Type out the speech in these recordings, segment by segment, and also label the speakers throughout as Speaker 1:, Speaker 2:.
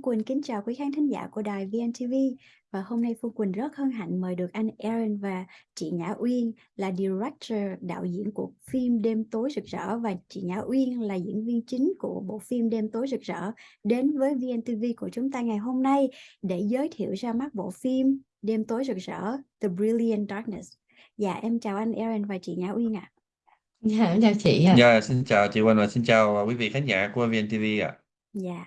Speaker 1: Phương Quỳnh kính chào quý khán thính giả của đài VNTV và hôm nay Phương Quỳnh rất hân hạnh mời được anh Aaron và chị Nhã Uyên là director đạo diễn của phim Đêm tối rực rỡ và chị Nhã Uyên là diễn viên chính của bộ phim Đêm tối rực rỡ đến với VNTV của chúng ta ngày hôm nay để giới thiệu ra mắt bộ phim Đêm tối rực rỡ The Brilliant Darkness. Dạ em chào anh Aaron và chị Nhã Uyên ạ.
Speaker 2: Dạ, em chào chị ạ.
Speaker 3: Dạ, xin chào chị Quỳnh và xin chào quý vị khán giả của VNTV ạ.
Speaker 1: Dạ.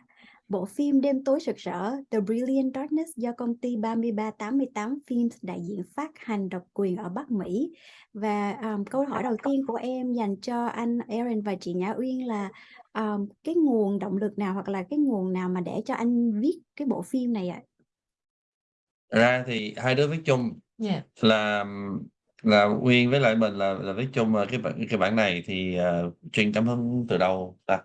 Speaker 1: Bộ phim Đêm tối rực rỡ The Brilliant Darkness do công ty 3388 Films đại diện phát hành độc quyền ở Bắc Mỹ. Và um, câu hỏi đầu tiên của em dành cho anh Aaron và chị Nhã Uyên là um, cái nguồn động lực nào hoặc là cái nguồn nào mà để cho anh viết cái bộ phim này ạ?
Speaker 3: Ra thì hai đứa viết chung
Speaker 2: Dạ.
Speaker 3: là là Uyên với lại mình là là viết chung ờ, cái bản cái bản này thì uh, truyền cảm hứng từ đâu ta?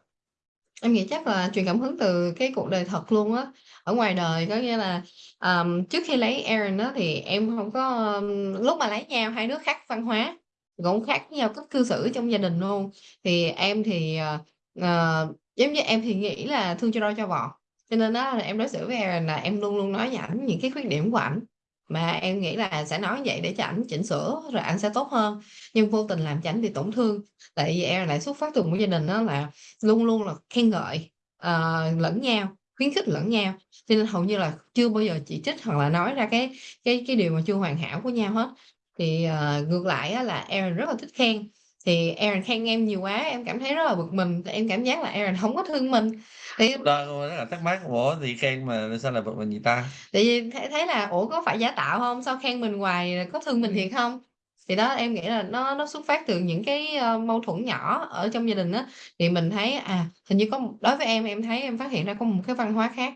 Speaker 2: Em nghĩ chắc là truyền cảm hứng từ cái cuộc đời thật luôn á. Ở ngoài đời có nghĩa là, ờm, trước khi lấy Aaron á thì em không có, ưm lúc mà lấy nhau hai đứa khác văn hóa, cũng khác nhau cách cư xử trong gia đình luôn. Thì em thì, ờ, ờ, giống như em thì nghĩ là thương cho roi cho vọt, cho nên á là em đối xử với Aaron là em luôn luôn nói với ảnh những cái khuyết điểm của ảnh, mà em nghĩ là sẽ nói vậy để cho ảnh chỉnh sửa rồi ảnh sẽ tốt hơn. Nhưng vô tình làm cho ảnh bị tổn thương, tại vì em lại xuất phát từ một gia đình đó là luôn luôn là khen ngợi, uh, lẫn nhau, khuyến khích lẫn nhau, cho nên hầu như là chưa bao giờ chỉ trích hoặc là nói ra cái cái cái điều mà chưa hoàn hảo của nhau hết. Thì, uh, ngược lại á là Aaron rất là thích khen, thì Aaron khen em nhiều quá, em cảm thấy rất là bực mình, em cảm giác là Aaron không có thương mình. Thì
Speaker 3: Đó, rất là thắc mắc, ủa thì khen mà sao lại bực mình vậy ta?
Speaker 2: Tại vì thấy thấy là ủa có phải giả tạo hông? Sao khen mình hoài rồi có thương mình thiệt hông? Thì đó, em nghĩ là nó nó xuất phát từ những cái, ơ, mâu thuẫn nhỏ ở trong gia đình á, thì mình thấy, à, hình như có một đối với em, em thấy em phát hiện ra có một cái văn hóa khác,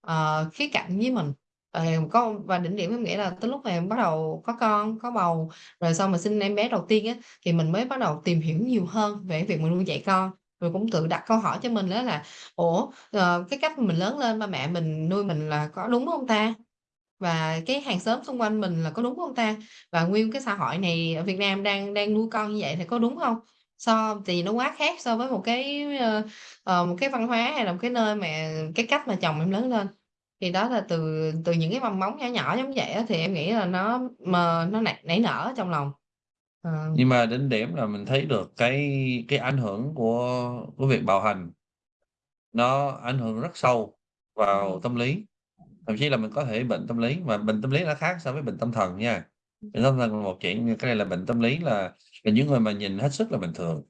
Speaker 2: ờ, khía cạnh với mình. Ờ, có và đỉnh điểm em nghĩ là tới lúc mà em bắt đầu có con, có bầu, rồi sau mà sinh em bé đầu tiên á, thì mình mới bắt đầu tìm hiểu nhiều hơn về cái việc mà nuôi dạy con. Rồi cũng tự đặt câu hỏi cho mình đó là "Ủa, ờ, cái cách mình lớn lên ba mẹ mình nuôi mình là có đúng không ta? Và cái hàng xóm xung quanh mình là có đúng không ta? Và nguyên cái xã hội này ở Việt Nam đang đang nuôi con như vậy thì có đúng không? So thì nó quá khác so với một cái, uh, một cái văn hóa hay là một cái nơi mà cái cách mà chồng em lớn lên. Thì đó là từ từ những cái mầm móng nhỏ nhỏ giống vậy đó, thì em nghĩ là nó mà nó nảy nảy nở trong lòng. Ờ.
Speaker 3: Nhưng mà đỉnh điểm là mình thấy được cái cái ảnh hưởng của của việc bạo hành. Nó ảnh hưởng rất sâu vào
Speaker 2: Ừm.
Speaker 3: tâm lý, thậm chí là mình có thể bệnh tâm lý, mà bệnh tâm lý nó khác so với bệnh tâm thần nha.
Speaker 2: Ừm.
Speaker 3: Bệnh tâm thần là một chuyện, nhưng cái này là bệnh tâm lý là là những người mà nhìn hết sức là bình thường,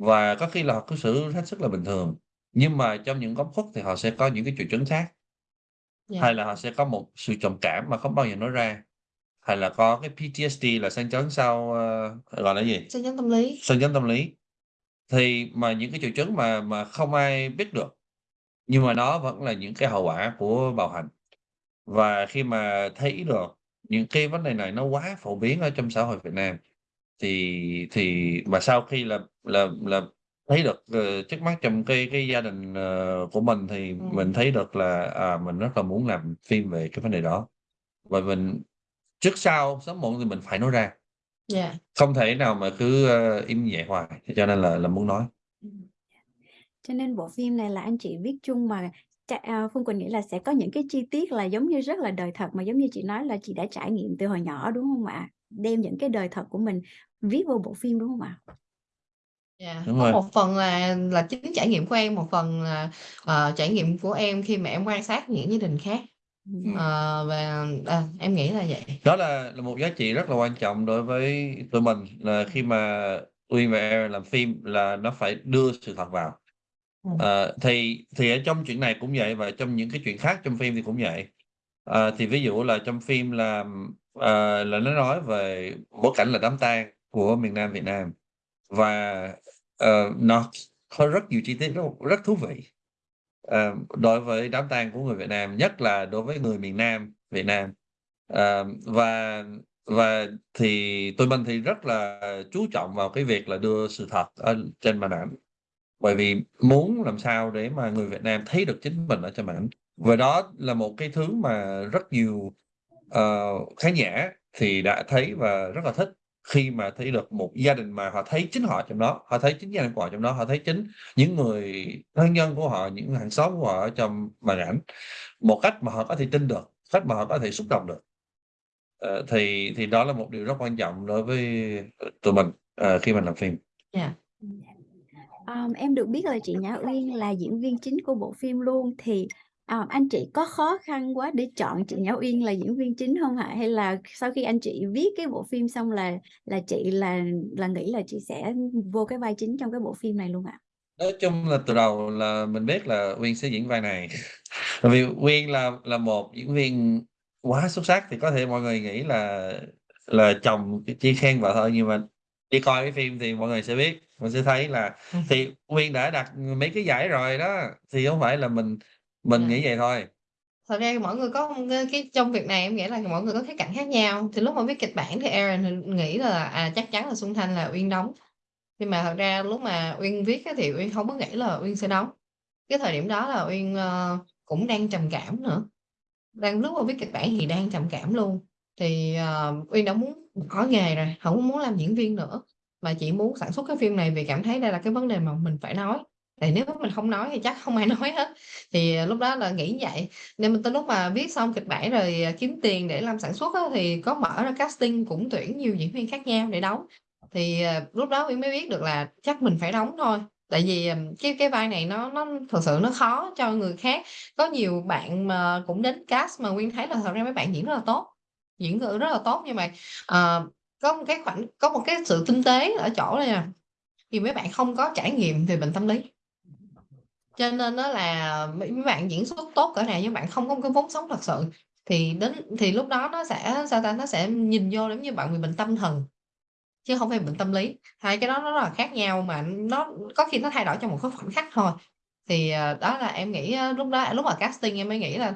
Speaker 3: và có khi là họ cư xử hết sức là bình thường, nhưng mà trong những góc khuất thì họ sẽ có những cái triệu chứng khác.
Speaker 2: Yeah.
Speaker 3: Hay là họ sẽ có một sự trầm cảm mà không bao giờ nói ra, hay là có cái PTSD là sang chấn sau, ơ, gọi là gì?
Speaker 2: Sang chấn tâm lý.
Speaker 3: Sang chấn tâm lý. Thì mà những cái triệu chứng mà mà không ai biết được, nhưng mà nó vẫn là những cái hậu quả của bạo hành. Và khi mà thấy được những cái vấn đề này nó quá phổ biến ở trong xã hội Việt Nam, thì thì mà sau khi là là là thấy được, ờ, trước mắt trong cái cái gia đình, ờ, của mình thì mình
Speaker 2: Ừm.
Speaker 3: thấy được là, à, mình rất là muốn làm phim về cái vấn đề đó. Và mình trước sau, sớm muộn thì mình phải nói ra.
Speaker 2: Yeah.
Speaker 3: Không thể nào mà cứ, ơ, im vậy hoài, cho nên là là muốn nói.
Speaker 1: Ừm. Cho nên bộ phim này là anh chị viết chung mà ch à, Phương Quỳnh nghĩ là sẽ có những cái chi tiết là giống như rất là đời thật, mà giống như chị nói là chị đã trải nghiệm từ hồi nhỏ, đúng hông ạ? Đem những cái đời thật của mình viết vô bộ phim, đúng hông ạ?
Speaker 2: Yeah,
Speaker 3: Đúng
Speaker 2: có
Speaker 3: rồi.
Speaker 2: một phần là là chính trải nghiệm của em, một phần là, ờ, trải nghiệm của em khi mà em quan sát những gia đình khác. Ờ, và, à, em nghĩ là vậy.
Speaker 3: Đó là là một giá trị rất là quan trọng đối với tụi mình, là khi mà Uyên và Aaron làm phim là nó phải đưa sự thật vào.
Speaker 2: Ừm.
Speaker 3: Ờ, thì thì ở trong chuyện này cũng vậy, và trong những cái chuyện khác trong phim thì cũng vậy. Ờ, thì ví dụ là trong phim là, ờ, là nó nói về bối cảnh là đám tang của miền Nam Việt Nam, và, ờ, nó có rất nhiều chi tiết rất rất thú vị, Ờ, đối với đám tang của người Việt Nam, nhất là đối với người miền Nam Việt Nam. Ờ, và và thì tôi mình thì rất là chú trọng vào cái việc là đưa sự thật ở trên màn ảnh, bởi vì muốn làm sao để mà người Việt Nam thấy được chính mình ở trên màn ảnh. Và đó là một cái thứ mà rất nhiều, uh, khán giả thì đã thấy và rất là thích khi mà thấy được một gia đình mà họ thấy chính họ trong đó, họ thấy chính gia đình của họ trong đó, họ thấy chính những người thân nhân của họ, những hàng xóm của họ ở trong màn ảnh, một cách mà họ có thể tin được, cách mà họ có thể xúc động được. Ờ, thì thì đó là một điều rất quan trọng đối với, ờ, tụi mình, ờ, khi mình làm phim.
Speaker 2: Yeah.
Speaker 1: Dạ. Ờm, em được biết là chị Nhã Uyên là diễn viên chính của bộ phim luôn, thì, ờ, anh chị có khó khăn quá để chọn chị Nhã Uyên là diễn viên chính hông ạ? Hay là sau khi anh chị viết cái bộ phim xong là là chị là là nghĩ là chị sẽ vô cái vai chính trong cái bộ phim này luôn ạ?
Speaker 3: Nói chung là từ đầu là mình biết là Uyên sẽ diễn vai này. Bởi vì Uyên là là một diễn viên quá xuất sắc, thì có thể mọi người nghĩ là là chồng chỉ khen vợ thôi, nhưng mà đi coi cái phim thì mọi người sẽ biết, mình sẽ thấy là
Speaker 2: Ừm.
Speaker 3: thì Uyên đã đạt mấy cái giải rồi đó, thì hông phải là mình mình
Speaker 2: Yeah.
Speaker 3: nghĩ vậy thôi.
Speaker 2: Thật ra mỗi người có cái cái trong việc này em nghĩ là mỗi người có khía cạnh khác nhau. Thì lúc mà viết kịch bản thì Aaron thì nghĩ là, à, chắc chắn là Xuân Thanh là Uyên đóng. Nhưng mà thật ra lúc mà Uyên viết á thì Uyên hông có nghĩ là Uyên sẽ đóng. Cái thời điểm đó là Uyên, ơ, cũng đang trầm cảm nữa, đang lúc mà viết kịch bản thì đang trầm cảm luôn. Thì, ờ, Uyên đã muốn bỏ nghề rồi, hổng có muốn làm diễn viên nữa, mà chỉ muốn sản xuất cái phim này vì cảm thấy đây là cái vấn đề mà mình phải nói. Tại nếu mình không nói thì chắc không ai nói hết. Thì, à, lúc đó là nghĩ vậy, nên mình tới lúc mà viết xong kịch bản rồi, à, kiếm tiền để làm sản xuất á, thì có mở ra casting cũng tuyển nhiều diễn viên khác nhau để đóng. Thì, à, lúc đó Uyên mới biết được là chắc mình phải đóng thôi, tại vì, cái cái vai này nó nó thật sự nó khó cho người khác. Có nhiều bạn mà cũng đến cast mà nguyên thấy là thật ra mấy bạn diễn rất là tốt, diễn, rất là tốt nhưng mà, uh, có một cái khoảnh có một cái sự tinh tế ở chỗ này. nè, thì mấy bạn không có trải nghiệm về bệnh tâm lý. Cho nên nó là mấy mấy bạn diễn xuất tốt cỡ nào nhưng bạn không có một cái vốn sống thật sự, thì đến thì lúc đó nó sẽ, sao ta, nó sẽ nhìn vô giống như bạn bị bệnh tâm thần, chứ không phải bệnh tâm lý. Hai cái đó nó rất là khác nhau mà nó có khi nó thay đổi trong một khoảnh khắc thôi. Thì, ờ, đó là em nghĩ ờ, lúc đó lúc mà casting em mới nghĩ là,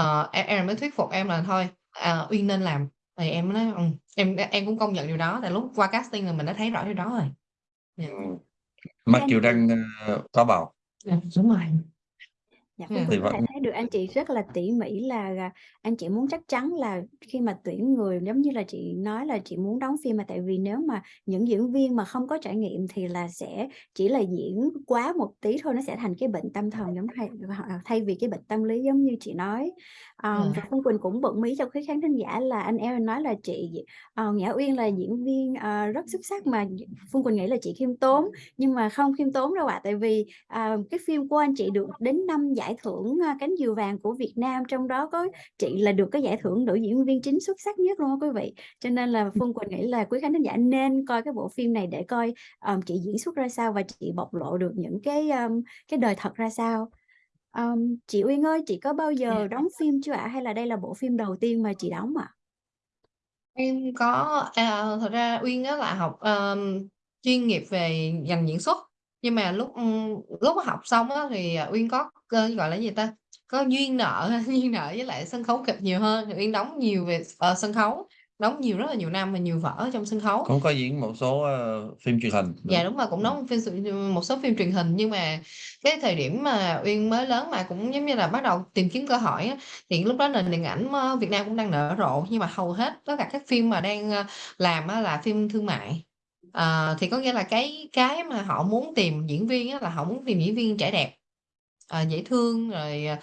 Speaker 2: uh, em, em mới thuyết phục em là thôi, uh, Uyên nên làm. Thì em nói, ừ, em em cũng công nhận điều đó, tại lúc qua casting là mình đã thấy rõ điều đó rồi. Yeah.
Speaker 3: Mặc dù đang, có bầu.
Speaker 2: Yeah, đúng rồi.
Speaker 1: Dạ,
Speaker 2: Yeah.
Speaker 3: Thì vẫn
Speaker 1: được anh chị rất là tỉ mỉ là, à, anh chị muốn chắc chắn là khi mà tuyển người giống như là chị nói là chị muốn đóng phim mà tại vì nếu mà những diễn viên mà không có trải nghiệm thì là sẽ chỉ là diễn quá một tí thôi, nó sẽ thành cái bệnh tâm thần giống thay thay vì cái bệnh tâm lý giống như chị nói.
Speaker 2: Yeah.
Speaker 1: và Phương Quỳnh cũng bật mí cho quý khán thính giả là anh Aaron nói là chị, ờ, Nhã Uyên là diễn viên, ờ, rất xuất sắc mà Phương Quỳnh nghĩ là chị khiêm tốn, nhưng mà không khiêm tốn đâu ạ. Tại vì, à, cái phim của anh chị được đến 5 giải thưởng, a, Cánh Diều Vàng của Việt Nam, trong đó có chị là được cái giải thưởng nữ diễn viên chính xuất sắc nhất luôn á quý vị. Cho nên là Phương Quỳnh nghĩ là quý khán thính giả nên coi cái bộ phim này để coi, ờm, chị diễn xuất ra sao và chị bộc lộ được những cái, ờm, cái đời thật ra sao. Ờm, chị Uyên ơi, chị có bao giờ
Speaker 2: Yeah.
Speaker 1: đóng phim chưa ạ? Hay là đây là bộ phim đầu tiên mà chị đóng ạ?
Speaker 2: Em có, à, thật ra Uyên á là học, ờm, chuyên nghiệp về ngành diễn xuất, nhưng mà lúc, ừm, lúc học xong á thì, à, Uyên có, gọi là gì ta, có duyên nợ duyên nợ với lại sân khấu kịch nhiều hơn, thì Uyên đóng nhiều về ờ, sân khấu, đóng nhiều rất là nhiều năm và nhiều vở trong sân khấu.
Speaker 3: Cũng có diễn một số, ơ, phim truyền hình nữa.
Speaker 2: Dạ, đúng rồi, cũng đóng phim s một số phim truyền hình, nhưng mà cái thời điểm mà Uyên mới lớn mà cũng giống như là bắt đầu tìm kiếm cơ hội á, thì lúc đó nền điện ảnh, ơ, Việt Nam cũng đang nở rộ, nhưng mà hầu hết tất cả các phim mà đang, làm á là phim thương mại. Ờ, thì có nghĩa là cái cái mà họ muốn tìm diễn viên á là họ muốn tìm diễn viên trẻ đẹp, à, dễ thương rồi, à,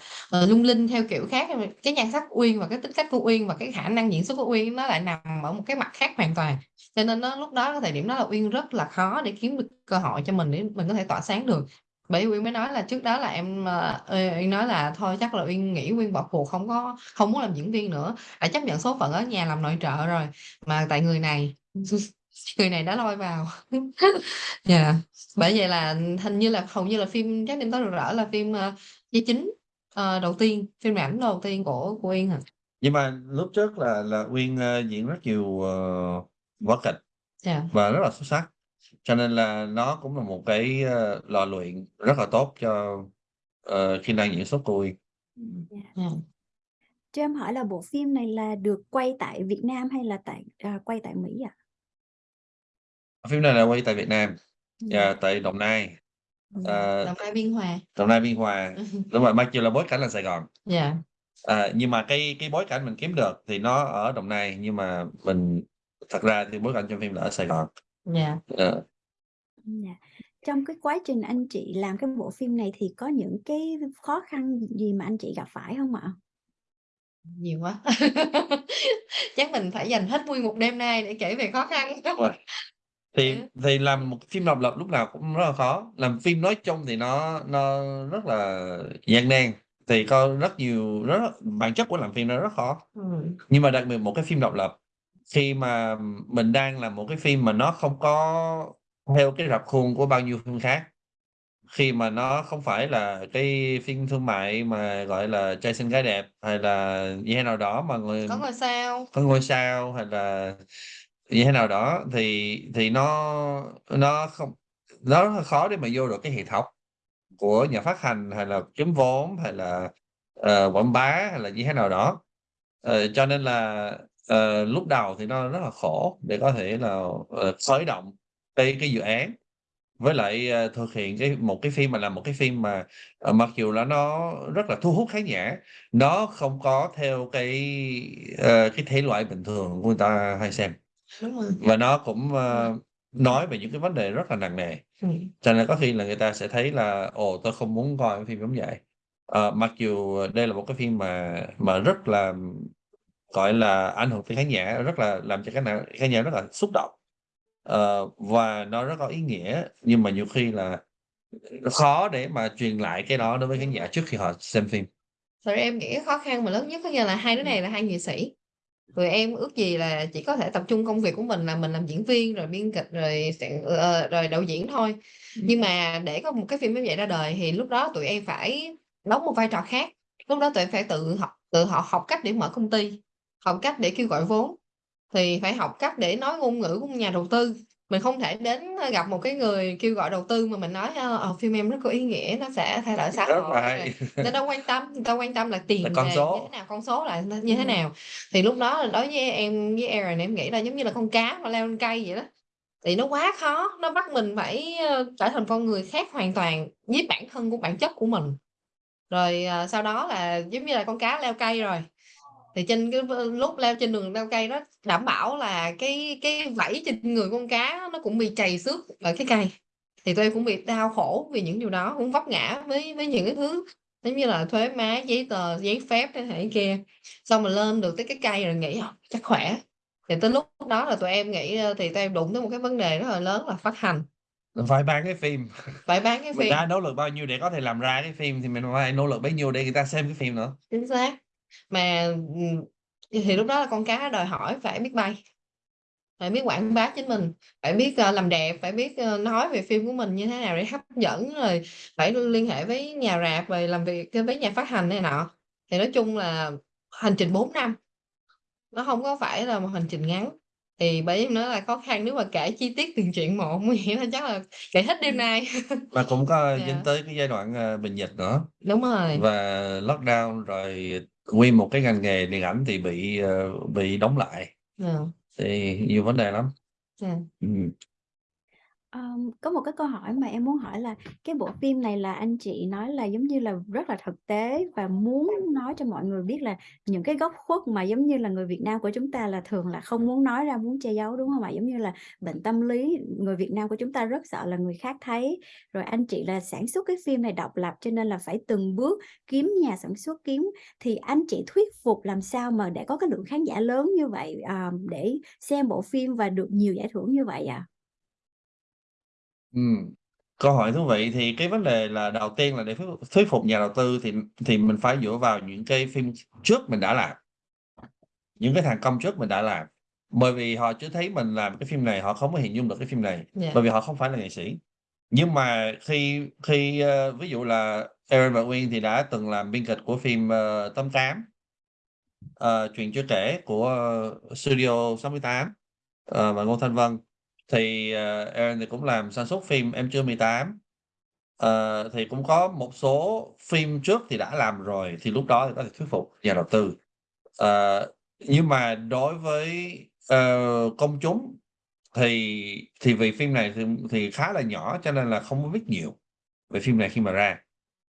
Speaker 2: lung linh theo kiểu khác, cái nhan sắc Uyên và cái tính cách của Uyên và cái khả năng diễn xuất của Uyên nó lại nằm ở một cái mặt khác hoàn toàn. Cho nên nó lúc đó cái thời điểm đó là Uyên rất là khó để kiếm được cơ hội cho mình để mình có thể tỏa sáng được. Bởi Uyên mới nói là trước đó là em, Uyên nói là thôi chắc là Uyên nghĩ Uyên bỏ cuộc, không có không muốn làm diễn viên nữa, đã chấp nhận số phận ở nhà làm nội trợ rồi, mà tại người này người này đã lôi vào. Yeah, bởi vậy là hình như là hầu như là phim Trái tim tối rực rỡ là phim, ơ, vai chính, ờ, đầu tiên, phim ảnh đầu tiên của của Uyên à.
Speaker 3: Nhưng mà lúc trước là là Uyên, ơ, diễn rất nhiều, ờ, vở kịch
Speaker 2: Yeah.
Speaker 3: và rất là xuất sắc, cho nên là nó cũng là một cái, ơ, lò luyện rất là tốt cho, ờ, kỹ năng diễn xuất của Uyên. Ừm.
Speaker 1: Yeah.
Speaker 2: Yeah.
Speaker 1: Cho em hỏi là bộ phim này là được quay tại Việt Nam hay là tại à, quay tại Mỹ ạ?
Speaker 3: Phim này là quay tại Việt Nam,
Speaker 1: Dạ.
Speaker 3: à, tại Đồng Nai,
Speaker 1: Ừm.
Speaker 3: ờ,
Speaker 2: Đồng Nai, Biên Hòa.
Speaker 3: Đồng Nai, Biên Hòa. Đúng rồi, mặc dù là bối cảnh là Sài Gòn.
Speaker 2: Yeah.
Speaker 3: À, nhưng mà cái cái bối cảnh mình kiếm được thì nó ở Đồng Nai, nhưng mà mình thật ra thì bối cảnh trong phim là ở Sài Gòn.
Speaker 2: Yeah.
Speaker 3: Ờ.
Speaker 1: Dạ. Trong cái quá trình anh chị làm cái bộ phim này thì có những cái khó khăn gì mà anh chị gặp phải hông ạ?
Speaker 2: Nhiều quá. Chắc mình phải dành hết nguyên một đêm nay để kể về khó khăn.
Speaker 3: Đúng rồi. Thì
Speaker 2: Ừ.
Speaker 3: thì làm một phim độc lập lúc nào cũng rất là khó, làm phim nói chung thì nó nó rất là gian nan, thì có rất nhiều rất bản chất của làm phim nó rất khó.
Speaker 2: Ừm.
Speaker 3: Nhưng mà đặc biệt một cái phim độc lập, khi mà mình đang làm một cái phim mà nó không có theo cái rập khuôn của bao nhiêu phim khác, khi mà nó không phải là cái phim thương mại mà, gọi là, trai xinh gái đẹp hay là như thế nào đó mà người
Speaker 2: Có ngôi sao.
Speaker 3: có ngôi sao hay là như thế nào đó thì thì nó nó không nó rất là khó để mà vô được cái hệ thống của nhà phát hành hay là kiếm vốn hay là, uh, quảng bá hay là như thế nào đó. uh, cho nên là, uh, lúc đầu thì nó rất là khổ để có thể là, uh, khởi động cái cái dự án. Với lại, uh, thực hiện cái một cái phim mà làm một cái phim mà, uh, mặc dù là nó rất là thu hút khán giả, nó không có theo cái, uh, cái thể loại bình thường của người ta hay xem.
Speaker 2: Đúng rồi.
Speaker 3: Và nó cũng,
Speaker 2: Ừm.
Speaker 3: nói về những cái vấn đề rất là nặng nề.
Speaker 2: Ừm.
Speaker 3: Cho nên có khi là người ta sẽ thấy là "Ồ, tôi không muốn coi cái phim giống vậy." Ờ, mặc dù đây là một cái phim mà mà rất là, gọi là, ảnh hưởng tới khán giả, rất là làm cho khán giả khán giả rất là xúc động, ờ, và nó rất có ý nghĩa, nhưng mà nhiều khi là khó để mà truyền lại cái đó đối với khán giả trước khi họ xem phim.
Speaker 2: Thật ra em nghĩ cái khó khăn mà lớn nhất có nghĩa là hai đứa này là hai nghệ sĩ. Tụi em ước gì là chỉ có thể tập trung công việc của mình là mình làm diễn viên, rồi biên kịch, rồi soạn ờ, rồi đạo diễn thôi. Nhưng mà để có một cái phim giống vậy ra đời thì lúc đó tụi em phải đóng một vai trò khác. Lúc đó tụi em phải tự học tự họ học cách để mở công ty, học cách để kêu gọi vốn, thì phải học cách để nói ngôn ngữ của nhà đầu tư. Mình không thể đến, gặp một cái người kêu gọi đầu tư mà mình nói, ơ, ờ, "Phim em rất có ý nghĩa, nó sẽ thay đổi xã hội." người ta quan tâm, người ta quan tâm là tiền
Speaker 3: Là con
Speaker 2: về như
Speaker 3: số.
Speaker 2: thế nào, con số là như thế nào. Thì lúc đó đối với em với Aaron em nghĩ là giống như là con cá mà leo lên cây vậy đó. Thì nó quá khó, nó bắt mình phải, trở thành con người khác hoàn toàn với bản thân của bản chất của mình. Rồi, ờ, sau đó là giống như là con cá leo cây rồi, thì trên cái lúc leo trên đường leo cây đó đảm bảo là cái cái vảy trên người con cá nó cũng bị trầy xước ở cái cây. Thì tụi em cũng bị đau khổ vì những điều đó, cũng vấp ngã với với những cái thứ giống như là thuế má, giấy tờ, giấy phép thế này kia. Xong rồi lên được tới cái cây rồi nghĩ, ờ, chắc khỏe. Thì tới lúc đó là tụi em nghĩ, thì tụi em đụng tới một cái vấn đề rất là lớn là phát hành.
Speaker 3: Phải bán cái phim.
Speaker 2: Phải bán cái
Speaker 3: Mình
Speaker 2: phim.
Speaker 3: đã nỗ lực bao nhiêu để có thể làm ra cái phim thì mình phải nỗ lực bấy nhiêu để người ta xem cái phim nữa.
Speaker 2: Chính xác. Mà, ừ, thì lúc đó là con cá đòi hỏi phải biết bay. Phải biết quảng bá chính mình, phải biết, ờ, làm đẹp, phải biết, ờ, nói về phim của mình như thế nào để hấp dẫn, rồi phải liên hệ với nhà rạp, rồi làm việc, với nhà phát hành này nọ. Thì nói chung là hành trình 4 năm. Nó không có phải là một hành trình ngắn. Thì bởi em nói là khó khăn nếu mà kể chi tiết từng chuyện một nguy hiểm là chắc là kể hết đêm nay.
Speaker 3: Mà cũng có dính
Speaker 2: Dạ.
Speaker 3: tới cái giai đoạn, ờ, bệnh dịch nữa.
Speaker 2: Đúng rồi.
Speaker 3: Và lockdown rồi nguyên một cái ngành nghề điện ảnh thì bị, ờ, bị đóng lại.
Speaker 2: Ờ.
Speaker 3: Thì nhiều vấn đề lắm.
Speaker 2: À.
Speaker 3: Ừm.
Speaker 1: Ờm, có một cái câu hỏi mà em muốn hỏi là cái bộ phim này là anh chị nói là giống như là rất là thực tế và muốn nói cho mọi người biết là những cái góc khuất mà giống như là người Việt Nam của chúng ta là thường là không muốn nói ra, muốn che giấu, đúng không ạ? Giống như là bệnh tâm lý, người Việt Nam của chúng ta rất sợ là người khác thấy. Rồi anh chị là sản xuất cái phim này độc lập cho nên là phải từng bước kiếm nhà sản xuất, kiếm thì anh chị thuyết phục làm sao mà để có cái lượng khán giả lớn như vậy, ờ, để xem bộ phim và được nhiều giải thưởng như vậy ạ?
Speaker 3: Ừm, câu hỏi thú vị. Thì cái vấn đề là đầu tiên là để thuyết thuyết phục nhà đầu tư thì thì mình phải dựa vào những cái phim trước mình đã làm. Những cái thành công trước mình đã làm. Bởi vì họ chưa thấy mình làm cái phim này, họ không có hình dung được cái phim này,
Speaker 2: Dạ.
Speaker 3: bởi vì họ không phải là nghệ sĩ. Nhưng mà khi khi, ơ, ví dụ là Aaron và Uyên thì đã từng làm biên kịch của phim, ờ, 88, ờ, Chuyện chưa kể của Studio 68, ờ, và Ngô Thanh Vân. Thì, Aaron thì cũng làm sản xuất phim Em chưa 18. Ờ, thì cũng có một số phim trước thì đã làm rồi, thì lúc đó thì có thể thuyết phục nhà đầu tư. Ờ, nhưng mà đối với, ờ, công chúng thì thì vì phim này thì thì khá là nhỏ cho nên là không có biết nhiều về phim này khi mà ra.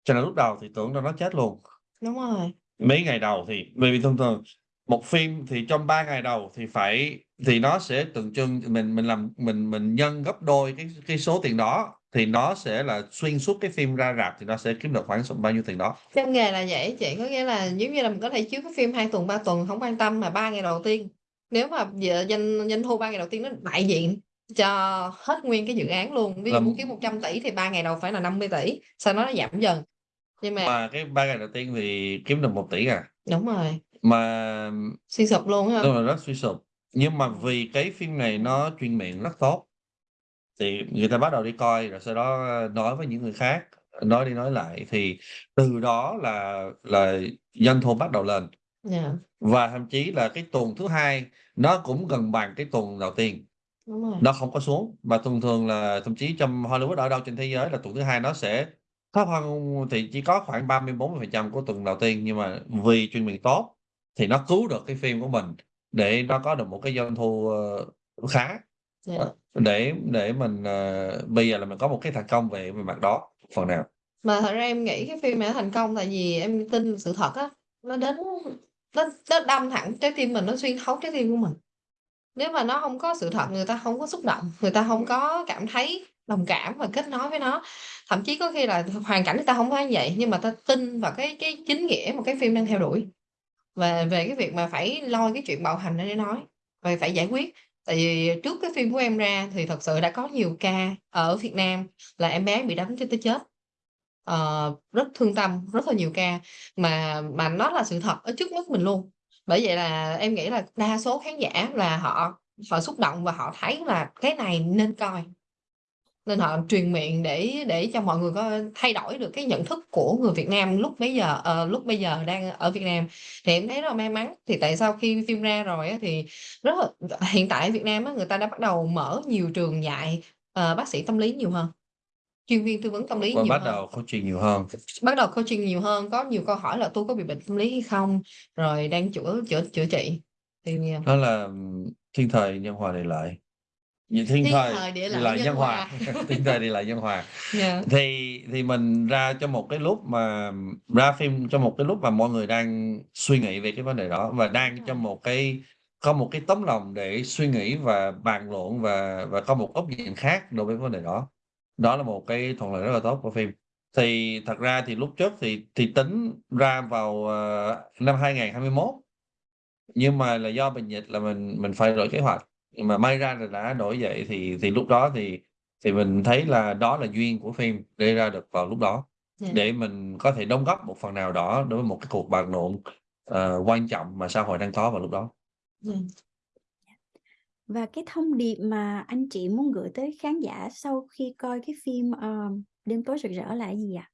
Speaker 3: Cho nên lúc đầu thì tưởng đâu nó chết luôn.
Speaker 2: Đúng rồi.
Speaker 3: Mấy ngày đầu thì bởi vì thường thường một phim thì trong 3 ngày đầu thì phải thì nó sẽ tượng trưng mình mình làm mình mình nhân gấp đôi cái cái số tiền đó thì nó sẽ là xuyên suốt cái phim ra rạp thì nó sẽ kiếm được khoảng bao nhiêu tiền đó.
Speaker 2: Trong nghề là vậy chị, có nghĩa là giống như là mình có thể chiếu cái phim 2 tuần, 3 tuần hổng quan tâm mà 3 ngày đầu tiên, nếu mà doanh doanh thu 3 ngày đầu tiên nó đại diện cho hết nguyên cái dự án luôn. Ví dụ muốn kiếm 100.000.000.000 thì 3 ngày đầu phải là 50.000.000.000, sau đó nó giảm dần. Nhưng mà
Speaker 3: Mà cái 3 ngày đầu tiên thì kiếm được 1 tỷ à.
Speaker 2: Đúng rồi.
Speaker 3: Mà
Speaker 2: Suy sụp luôn á
Speaker 3: đúng rồi, rất suy sụp. Nhưng mà vì cái phim này nó truyền miệng rất tốt, thì người ta bắt đầu đi coi rồi sau đó nói với những người khác, nói đi nói lại thì từ đó là là doanh thu bắt đầu lên.
Speaker 2: Yeah.
Speaker 3: Và thậm chí là cái tuần thứ hai nó cũng gần bằng cái tuần đầu tiên.
Speaker 2: Đúng rồi.
Speaker 3: Nó không có xuống, mà thường thường là thậm chí trong Hollywood ở đâu trên thế giới là tuần thứ hai nó sẽ thấp hơn thì chỉ có khoảng 30-40% của tuần đầu tiên, nhưng mà vì truyền miệng tốt thì nó cứu được cái phim của mình để nó có được một cái doanh thu, ờ, khá.
Speaker 2: Yeah.
Speaker 3: Ờ, để để mình, ờ, bây giờ là mình có một cái thành công về về mặt đó phần nào.
Speaker 2: Mà thật ra em nghĩ cái phim này thành công tại vì em tin sự thật á, nó đến nó nó đâm thẳng trái tim mình, nó xuyên thấu trái tim của mình. Nếu mà nó hông có sự thật, người ta hông có xúc động, người ta hông có cảm thấy đồng cảm và kết nối với nó. Thậm chí có khi là hoàn cảnh người ta hông phải như vậy, nhưng mà ta tin vào cái cái chính nghĩa mà cái phim đang theo đuổi. Về về cái việc mà phải lo cái chuyện bạo hành để nói, và phải giải quyết. Tại vì trước cái phim của em ra thì thật sự đã có nhiều ca ở Việt Nam là em bé bị đánh cho tới chết. uh, rất thương tâm, rất là nhiều ca mà mà nó là sự thật ở trước mắt mình luôn. Bởi vậy là em nghĩ là đa số khán giả là họ họ xúc động và họ thấy là cái này nên coi. Nên họ truyền miệng để để cho mọi người có thay đổi được cái nhận thức của người Việt Nam lúc bấy giờ ờ, lúc bây giờ đang ở Việt Nam. Thì em thấy rất là may mắn, thì tại sao khi phim ra rồi á thì rất là hiện tại ở Việt Nam á, người ta đã bắt đầu mở nhiều trường dạy, ờ, bác sĩ tâm lý nhiều hơn. Chuyên viên tư vấn tâm lý
Speaker 3: Và
Speaker 2: nhiều
Speaker 3: bắt
Speaker 2: hơn.
Speaker 3: đầu coaching nhiều hơn.
Speaker 2: Bắt đầu coaching nhiều hơn, có nhiều câu hỏi là "Tôi có bị bệnh tâm lý hay không?" Rồi đang chữa chữa chữa trị. Thì, ờ
Speaker 3: Đó là, thiên thời nhân hòa địa lợi. Như thiên
Speaker 2: Thiên
Speaker 3: thời
Speaker 2: thời, địa lợi,
Speaker 3: lợi
Speaker 2: nhân
Speaker 3: nhân hòa,
Speaker 2: hòa.
Speaker 3: thiên thời địa lợi nhân hòa.
Speaker 2: Yeah.
Speaker 3: Thì thì mình ra trong một cái lúc mà ra phim trong một cái lúc mà mọi người đang suy nghĩ về cái vấn đề đó và đang
Speaker 2: rồi.
Speaker 3: trong một cái có một cái tấm lòng để suy nghĩ và bàn luận và và có một góc nhìn khác đối với vấn đề đó. Đó là một cái thuận lợi rất là tốt của phim. Thì thật ra thì lúc trước thì thì tính ra vào, ờ, năm 2021, nhưng mà là do bệnh dịch là mình mình phải đổi kế hoạch, mà may ra là đã đổi vậy thì thì lúc đó thì thì mình thấy là đó là duyên của phim để ra được vào lúc đó,
Speaker 2: Yeah.
Speaker 3: để mình có thể đóng góp một phần nào đó đối với một cái cuộc bàn luận, ờ, quan trọng mà xã hội đang có vào lúc đó.
Speaker 2: Yeah.
Speaker 1: Và cái thông điệp mà anh chị muốn gửi tới khán giả sau khi coi cái phim, ờ, Đêm tối rực rỡ là cái gì ạ?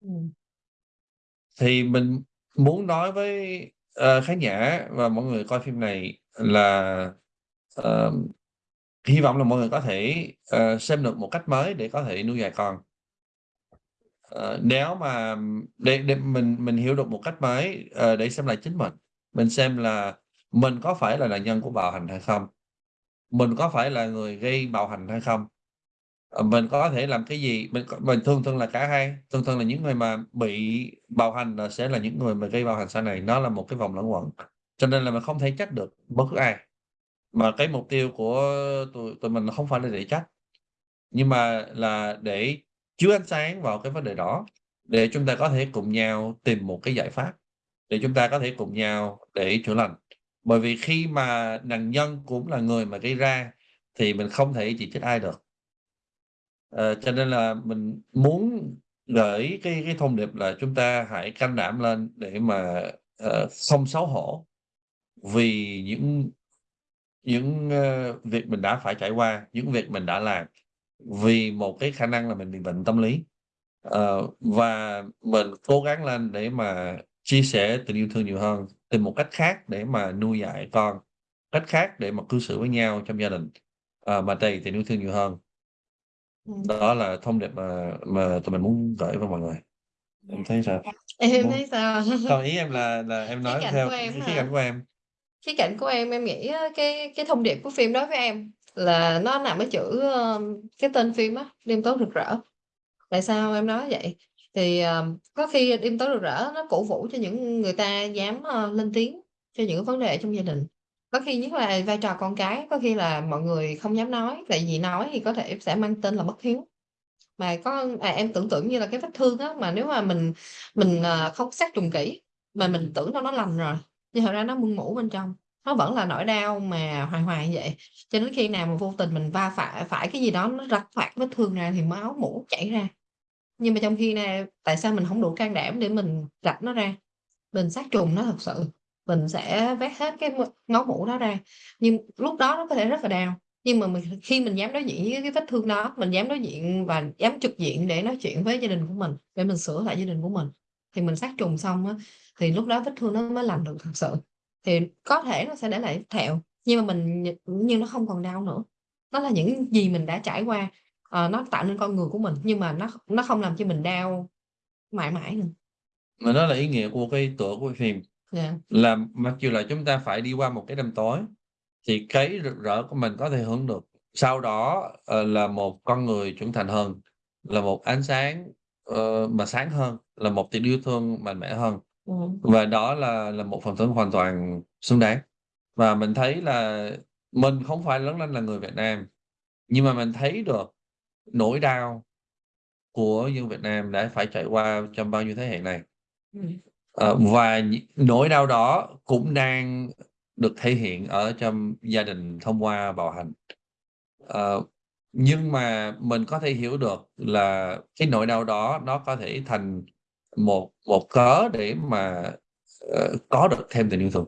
Speaker 2: Ừm.
Speaker 3: Thì mình muốn nói với, uh, khán giả và mọi người coi phim này là, uh, hy vọng là mọi người có thể, uh, xem được một cách mới để có thể nuôi dạy con. uh, nếu mà để để mình mình hiểu được một cách mới, uh, để xem lại chính mình, mình xem là mình có phải là nạn nhân của bạo hành hay không? Mình có phải là người gây bạo hành hay không? Ờ, mình có thể làm cái gì? Mình mình thường thường là cả hai, thường thường là những người mà bị bạo hành là sẽ là những người mà gây bạo hành sau này, nó là một cái vòng luẩn quẩn. Cho nên là mình không thể trách được bất cứ ai. Mà cái mục tiêu của tụi tụi mình không phải là để trách, nhưng mà là để chiếu ánh sáng vào cái vấn đề đó, để chúng ta có thể cùng nhau tìm một cái giải pháp, để chúng ta có thể cùng nhau để chữa lành. Bởi vì khi mà nạn nhân cũng là người mà gây ra thì mình không thể chỉ trách ai được à, cho nên là mình muốn gửi cái cái thông điệp là chúng ta hãy can đảm lên để mà, ờ, uh, không xấu hổ vì những những, uh, việc mình đã phải trải qua, những việc mình đã làm, vì một cái khả năng là mình bị bệnh tâm lý. uh, và mình cố gắng lên để mà chia sẻ tình yêu thương nhiều hơn, tìm một cách khác để mà nuôi dạy con, cách khác để mà cư xử với nhau trong gia đình, uh, mà đầy tình yêu thương nhiều hơn.
Speaker 2: Ừm.
Speaker 3: Đó là thông điệp mà mà tụi mình muốn gửi với mọi người. Em thấy sao?
Speaker 2: Em
Speaker 3: Muốn
Speaker 2: thấy sao?
Speaker 3: không, ý em là là em nói
Speaker 2: cạnh
Speaker 3: theo
Speaker 2: em
Speaker 3: cái khía cạnh của em.
Speaker 2: Khía cạnh của em, em nghĩ cái cái thông điệp của phim đối với em là nó nằm ở chữ, cái tên phim á, Đêm tối rực rỡ. Tại sao em nói vậy? Thì, ờ, có khi Đêm tối rực rỡ nó cổ vũ cho những người ta dám, ơ, lên tiếng cho những cái vấn đề trong gia đình. Có khi nhất là vai trò con cái, có khi là mọi người không dám nói, tại vì nói thì có thể sẽ mang tên là bất hiếu. Mà có à, em tưởng tượng như là cái vết thương á, mà nếu mà mình mình, à, không sát trùng kỹ, mà mình tưởng đâu nó lành rồi, nhưng thật ra nó mưng mủ bên trong, nó vẫn là nỗi đau mà hoài hoài như vậy. Cho đến khi nào mà vô tình mình va phải phải cái gì đó nó rạch toạc vết thương ra thì máu mủ chảy ra. Nhưng mà trong khi này tại sao mình hổng đủ can đảm để mình rạch nó ra, mình sát trùng nó thật sự, mình sẽ vét hết cái ngón mũ đó ra, nhưng lúc đó nó có thể rất là đau. Nhưng mà mình khi mình dám đối diện với cái vết thương đó, mình dám đối diện và dám trực diện để nói chuyện với gia đình của mình, để mình sửa lại gia đình của mình, thì mình sát trùng xong á, thì lúc đó vết thương nó mới lành được thật sự. Thì có thể nó sẽ để lại thẹo, nhưng mà mình nhưng nó không còn đau nữa. nó là những gì mình đã trải qua, ờ, nó tạo nên con người của mình, nhưng mà nó nó không làm cho mình đau mãi mãi nữa.
Speaker 3: Mà đó là ý nghĩa của cái tựa của phim.
Speaker 2: Dạ.
Speaker 3: Là mặc dù là chúng ta phải đi qua một cái đêm tối, thì cái rực rỡ của mình có thể hưởng được. Sau đó, ờ, là một con người trưởng thành hơn, là một ánh sáng, ờ, mà sáng hơn, là một tình yêu thương mạnh mẽ hơn.
Speaker 2: Ừm.
Speaker 3: Và đó là là một phần thưởng hoàn toàn xứng đáng. Và mình thấy là mình không phải lớn lên là người Việt Nam, nhưng mà mình thấy được nỗi đau của dân Việt Nam đã phải trải qua trong bao nhiêu thế hệ này.
Speaker 2: Ừm.
Speaker 3: Ờ, và nỗi đau đó cũng đang được thể hiện ở trong gia đình thông qua bạo hành. Ờ, nhưng mà mình có thể hiểu được là cái nỗi đau đó nó có thể thành một một cớ để mà, ờ, có được thêm tình yêu thương.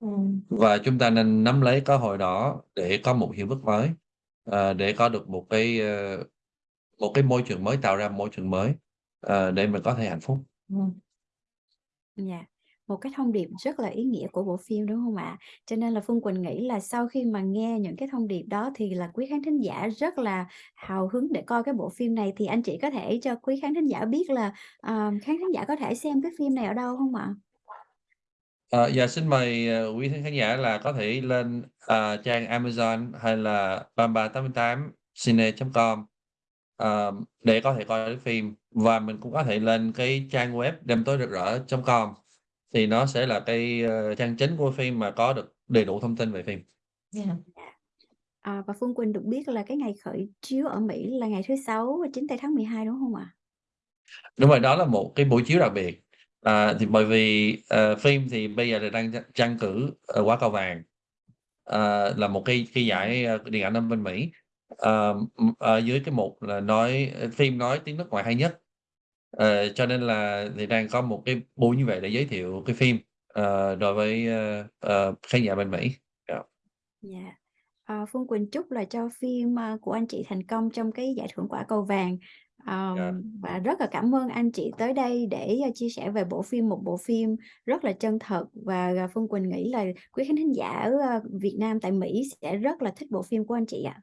Speaker 2: Ừm.
Speaker 3: Và chúng ta nên nắm lấy cơ hội đó để có một hiệp ước mới, ờ, để có được một cái, ơ, một cái môi trường mới, tạo ra môi trường mới, ờ, để mình có thể hạnh phúc.
Speaker 2: Ừm.
Speaker 1: Dạ, một cái thông điệp rất là ý nghĩa của bộ phim, đúng không ạ? Cho nên là Phương Quỳnh nghĩ là sau khi mà nghe những cái thông điệp đó thì là quý khán thính giả rất là hào hứng để coi cái bộ phim này, thì anh chị có thể cho quý khán thính giả biết là, ờ, khán thính giả có thể xem cái phim này ở đâu không ạ?
Speaker 3: Ờ, dạ, xin mời, ờ, quý khán giả là có thể lên, ờ, trang Amazon hay là 3388cine.com, ờ, để có thể coi cái phim. Và mình cũng có thể lên cái trang web đêm tối rực rỡ.com, thì nó sẽ là cái, ơ, trang chính của phim mà có được đầy đủ thông tin về phim.
Speaker 2: Dạ.
Speaker 1: Dạ. À, và Phương Quỳnh được biết là cái ngày khởi chiếu ở Mỹ là ngày thứ Sáu 9 tây tháng 12, đúng hông ạ?
Speaker 3: Đúng rồi, đó là một cái buổi chiếu đặc biệt. À, thì bởi vì, ờ, phim thì bây giờ là đang tranh tranh cử, ờ, Quả Cầu Vàng, ờ, là một cái cái giải, ơ, điện ảnh ở bên Mỹ. Ờ, ừm, ở dưới cái mục là nói phim nói tiếng nước ngoài hay nhất. Ờ, cho nên là thì đang có một cái buổi như vậy để giới thiệu cái phim, ờ, đối với, ơ, ờ, khán giả bên Mỹ. Dạ.
Speaker 1: Dạ. Ờ, Phương Quỳnh chúc là cho phim, của anh chị thành công trong cái giải thưởng Quả Cầu Vàng.
Speaker 3: Dạ.
Speaker 1: Ờm, và rất là cảm ơn anh chị tới đây để, a, chia sẻ về bộ phim, một bộ phim rất là chân thật và, à, Phương Quỳnh nghĩ là quý khán giả ơ, Việt Nam tại Mỹ sẽ rất là thích bộ phim của anh chị ạ.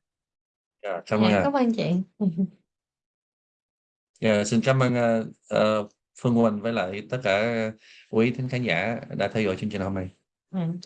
Speaker 3: Dạ, cảm ơn
Speaker 2: Dạ,
Speaker 3: ạ.
Speaker 2: cảm ơn chị.
Speaker 3: Dạ, xin cảm ơn, ơ, ờ, Phương Quỳnh với lại tất cả quý thính khán giả đã theo dõi chương trình hôm nay.
Speaker 2: Ừm.